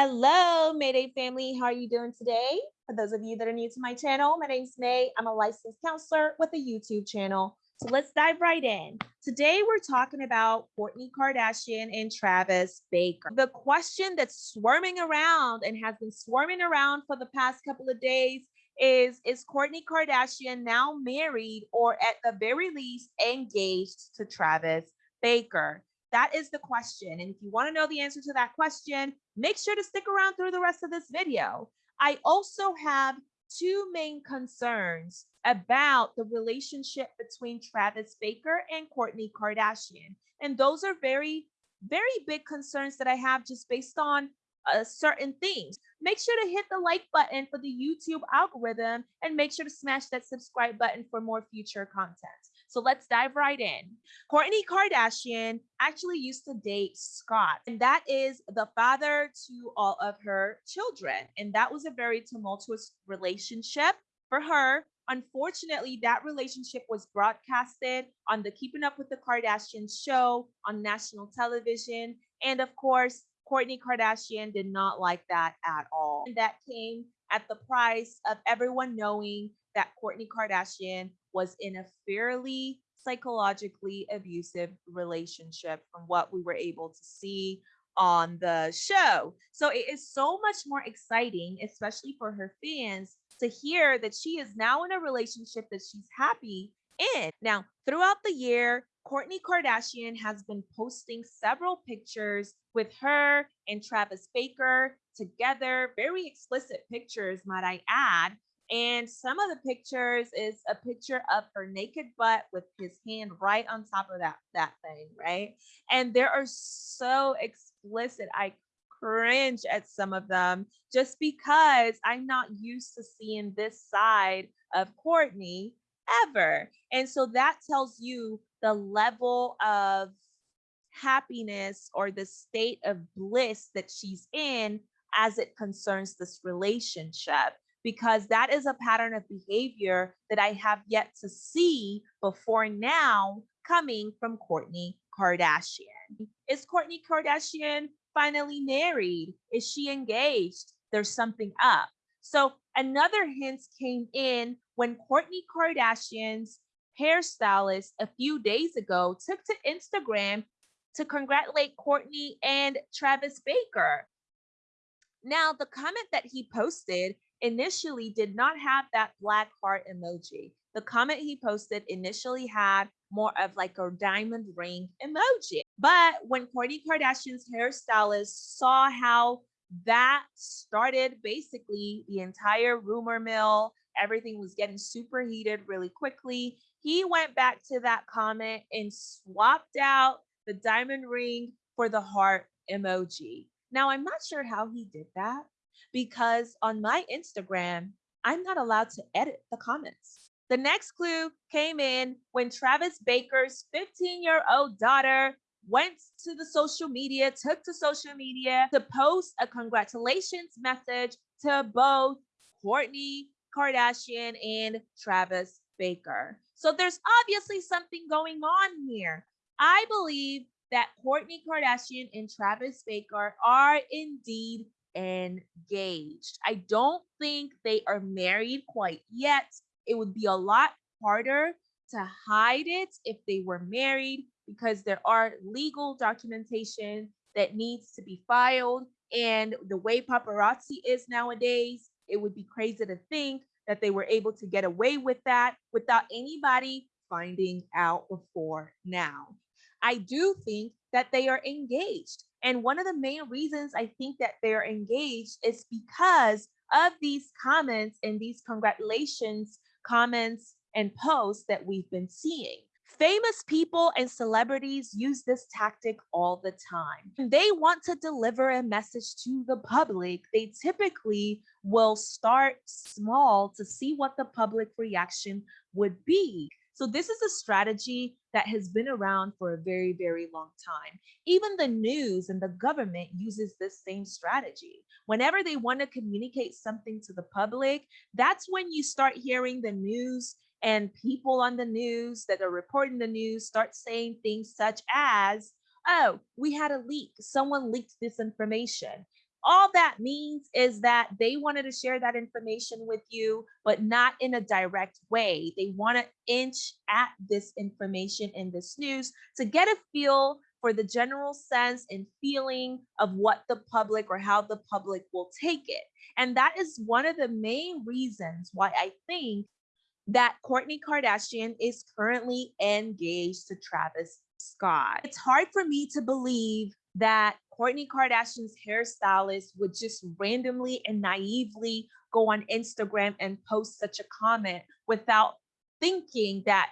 Hello, Mayday family. How are you doing today? For those of you that are new to my channel, my name's May. I'm a licensed counselor with a YouTube channel. So let's dive right in. Today, we're talking about Kourtney Kardashian and Travis Barker. The question that's swarming around and has been swarming around for the past couple of days is Is Kourtney Kardashian now married or at the very least engaged to Travis Barker? That is the question. And if you want to know the answer to that question, make sure to stick around through the rest of this video. I also have two main concerns about the relationship between Travis Barker and Kourtney Kardashian. And those are very, very big concerns that I have just based on uh, certain things. Make sure to hit the like button for the YouTube algorithm and make sure to smash that subscribe button for more future content. So let's dive right in. Kourtney Kardashian actually used to date Scott, and that is the father to all of her children. And that was a very tumultuous relationship for her. Unfortunately, that relationship was broadcasted on the Keeping Up with the Kardashians show on national television. And of course, Kourtney Kardashian did not like that at all. And that came at the price of everyone knowing that Kourtney Kardashian was in a fairly psychologically abusive relationship from what we were able to see on the show. So it is so much more exciting, especially for her fans, to hear that she is now in a relationship that she's happy in. Now, throughout the year, Kourtney Kardashian has been posting several pictures with her and Travis Barker together, very explicit pictures, might I add. And some of the pictures is a picture of her naked butt with his hand right on top of that that thing, right? And there are so explicit. I cringe at some of them just because I'm not used to seeing this side of Kourtney ever. And so that tells you the level of happiness or the state of bliss that she's in as it concerns this relationship because that is a pattern of behavior that I have yet to see before now coming from Kourtney Kardashian. Is Kourtney Kardashian finally married? Is she engaged? There's something up. So another hint came in when Kourtney Kardashian's hairstylist a few days ago took to Instagram to congratulate Kourtney and Travis Barker. Now, the comment that he posted initially did not have that black heart emoji. The comment he posted initially had more of like a diamond ring emoji. But when Kourtney Kardashian's hairstylist saw how that started basically the entire rumor mill, everything was getting super heated really quickly. He went back to that comment and swapped out the diamond ring for the heart emoji. Now, I'm not sure how he did that because on my Instagram, I'm not allowed to edit the comments. The next clue came in when Travis Barker's 15 year old daughter went to the social media, took to social media to post a congratulations message to both Kourtney Kardashian and Travis Barker. So there's obviously something going on here. I believe that Kourtney Kardashian and Travis Baker are indeed engaged. I don't think they are married quite yet. It would be a lot harder to hide it if they were married because there are legal documentation that needs to be filed. And the way paparazzi is nowadays, it would be crazy to think that they were able to get away with that without anybody finding out before now. I do think that they are engaged. And one of the main reasons I think that they're engaged is because of these comments and these congratulations comments and posts that we've been seeing. Famous people and celebrities use this tactic all the time. When they want to deliver a message to the public, they typically will start small to see what the public reaction would be. So this is a strategy that has been around for a very, very long time. Even the news and the government uses this same strategy. Whenever they want to communicate something to the public, that's when you start hearing the news and people on the news that are reporting the news start saying things such as, oh, we had a leak. Someone leaked this information. All that means is that they wanted to share that information with you, but not in a direct way. They want to inch at this information in this news to get a feel for the general sense and feeling of what the public or how the public will take it. And that is one of the main reasons why I think that Kourtney Kardashian is currently engaged to Travis Scott. It's hard for me to believe that Kourtney Kardashian's hairstylist would just randomly and naively go on Instagram and post such a comment without thinking that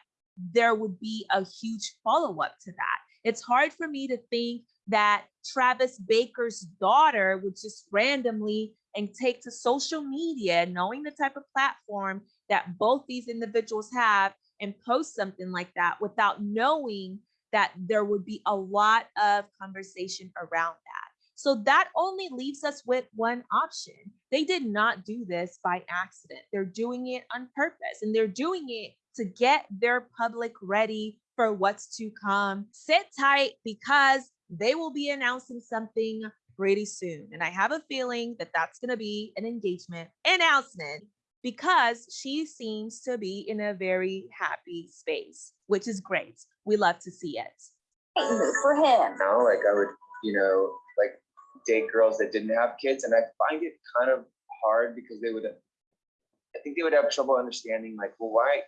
there would be a huge follow up to that. It's hard for me to think that Travis Barker's daughter would just randomly and take to social media, knowing the type of platform that both these individuals have, and post something like that without knowing that there would be a lot of conversation around that. So that only leaves us with one option. They did not do this by accident. They're doing it on purpose and they're doing it to get their public ready for what's to come. Sit tight because they will be announcing something pretty soon. And I have a feeling that that's going to be an engagement announcement because she seems to be in a very happy space, which is great. We love to see it. For him. Now, like I would, you know, like date girls that didn't have kids, and I find it kind of hard because they would, I think they would have trouble understanding, like, well, why,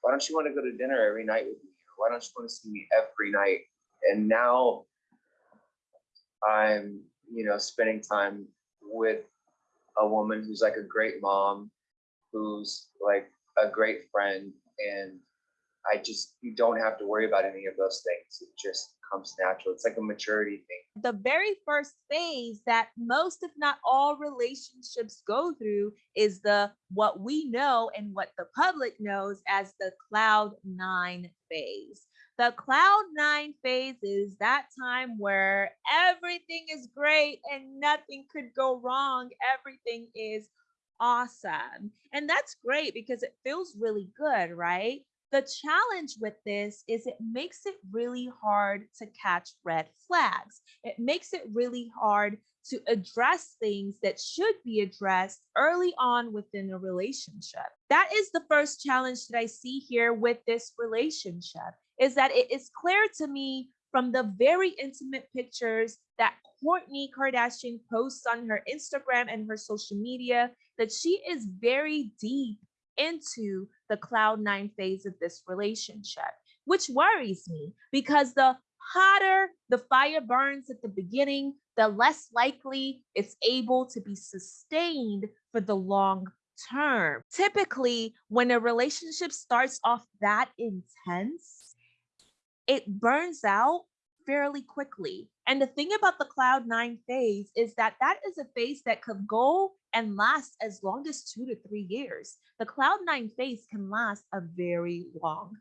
why don't you want to go to dinner every night with me? Why don't you want to see me every night? And now I'm, you know, spending time with a woman who's like a great mom who's like a great friend and I just you don't have to worry about any of those things. It just comes natural. It's like a maturity thing. The very first phase that most, if not all, relationships go through is the what we know and what the public knows as the cloud nine phase. The cloud nine phase is that time where everything is great and nothing could go wrong. Everything is awesome. And that's great because it feels really good, right? The challenge with this is it makes it really hard to catch red flags. It makes it really hard to address things that should be addressed early on within a relationship. That is the first challenge that I see here with this relationship is that it is clear to me from the very intimate pictures that Kourtney Kardashian posts on her Instagram and her social media that she is very deep into the cloud nine phase of this relationship, which worries me because the hotter the fire burns at the beginning, the less likely it's able to be sustained for the long term. Typically, when a relationship starts off that intense, it burns out fairly quickly. And the thing about the cloud nine phase is that that is a phase that could go and last as long as two to three years. The cloud nine phase can last a very long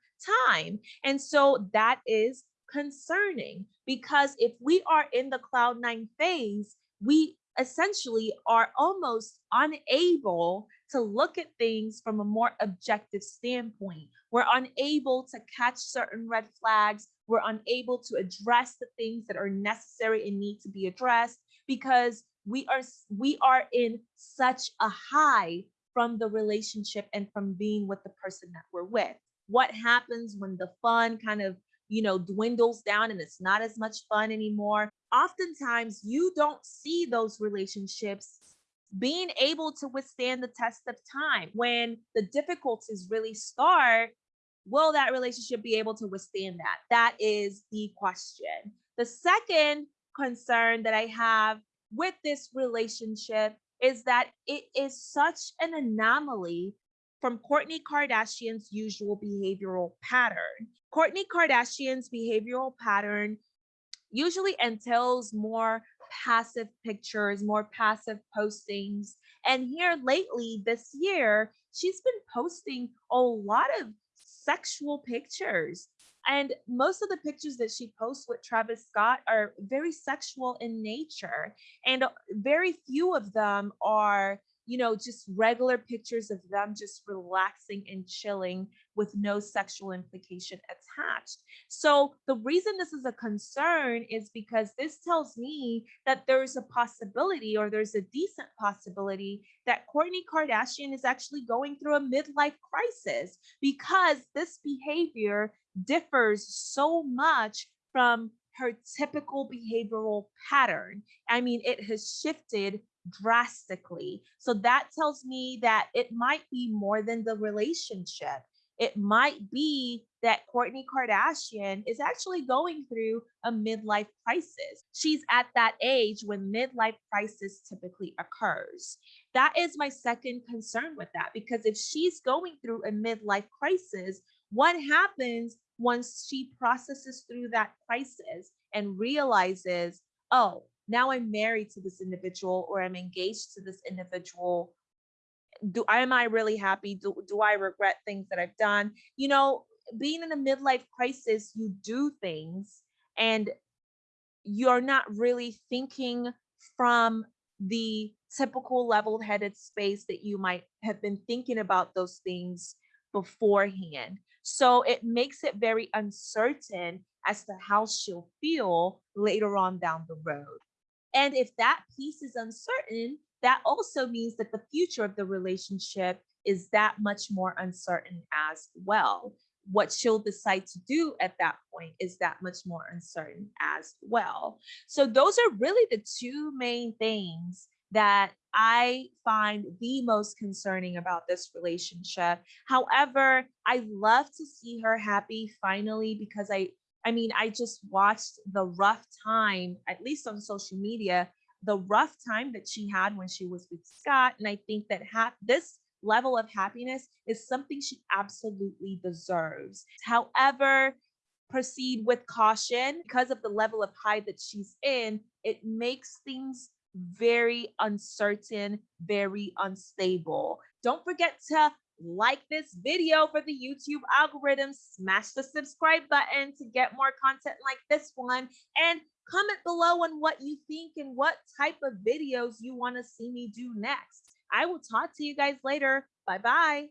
time. And so that is concerning because if we are in the cloud nine phase, we essentially are almost unable to look at things from a more objective standpoint. We're unable to catch certain red flags. We're unable to address the things that are necessary and need to be addressed because we are we are in such a high from the relationship and from being with the person that we're with. What happens when the fun kind of you know, dwindles down and it's not as much fun anymore. Oftentimes, you don't see those relationships being able to withstand the test of time. When the difficulties really start, will that relationship be able to withstand that? That is the question. The second concern that I have with this relationship is that it is such an anomaly from Kourtney Kardashian's usual behavioral pattern. Kourtney Kardashian's behavioral pattern usually entails more passive pictures, more passive postings. And here lately this year, she's been posting a lot of sexual pictures. And most of the pictures that she posts with Travis Scott are very sexual in nature. And very few of them are you know, just regular pictures of them just relaxing and chilling with no sexual implication attached. So the reason this is a concern is because this tells me that there's a possibility or there's a decent possibility that Kourtney Kardashian is actually going through a midlife crisis because this behavior differs so much from her typical behavioral pattern. I mean, it has shifted drastically. So that tells me that it might be more than the relationship. It might be that Kourtney Kardashian is actually going through a midlife crisis. She's at that age when midlife crisis typically occurs. That is my second concern with that because if she's going through a midlife crisis, what happens once she processes through that crisis and realizes, oh, now I'm married to this individual or I'm engaged to this individual. Do I am I really happy? Do, do I regret things that I've done? You know, being in a midlife crisis, you do things and you're not really thinking from the typical level-headed space that you might have been thinking about those things beforehand. So it makes it very uncertain as to how she'll feel later on down the road. And if that piece is uncertain, that also means that the future of the relationship is that much more uncertain as well. What she'll decide to do at that point is that much more uncertain as well. So, those are really the two main things that I find the most concerning about this relationship. However, I love to see her happy finally because I I mean, I just watched the rough time, at least on social media, the rough time that she had when she was with Scott. And I think that ha- this level of happiness is something she absolutely deserves. However, proceed with caution because of the level of high that she's in, it makes things very uncertain, very unstable. Don't forget to like this video for the YouTube algorithm, smash the subscribe button to get more content like this one, and comment below on what you think and what type of videos you want to see me do next. I will talk to you guys later. Bye bye.